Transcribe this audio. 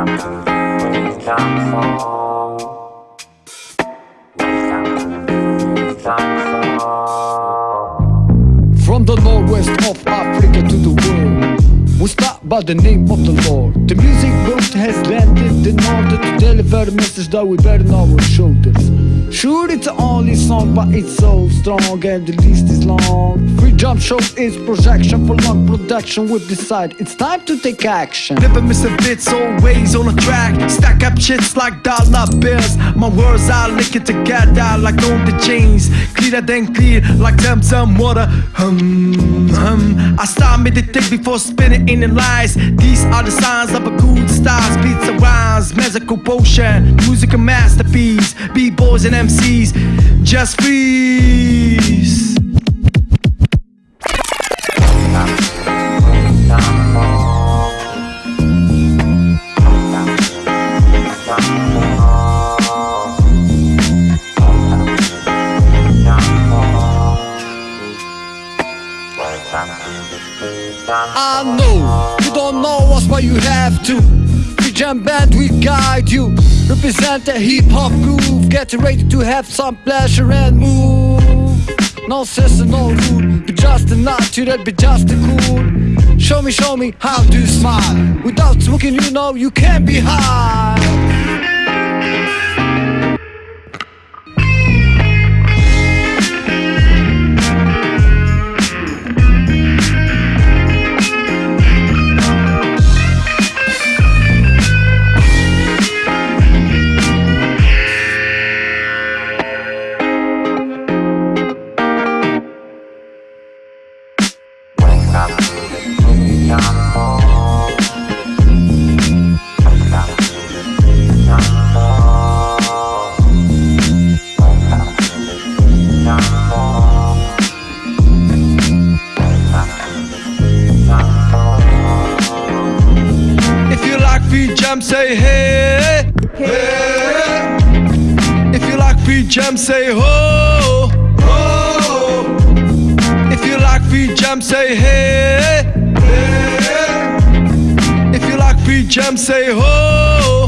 From the northwest of Africa to the world We start by the name of the Lord. The music boat has landed in order to deliver a message that we bear on our shoulders Sure it's the only song but it's so strong and the list is long Free Jump Show is projection for long production We decide it's time to take action Never miss a bit, always on the track. Stack up shits like dollar bills. My words I link it together like on the chains. Clearer than clear, like them some water. Hum, hum. I start meditate before spinning in the lies. These are the signs of a good. Beats and magical potion, music a masterpiece. B-boys and MCs, just freeze. I know you don't know us, but you have to. Jam Band, we guide you. Represent the hip hop groove. Get ready to have some pleasure and move. No sense and no rule. Be just a natural, be just a cool. Show me, show me how to smile. Without smoking, you know you can't be high. Free jam, say hey. Hey. If you like free jam, say ho. Ho. If you like free jam, say hey. Hey. If you like free jam, say ho.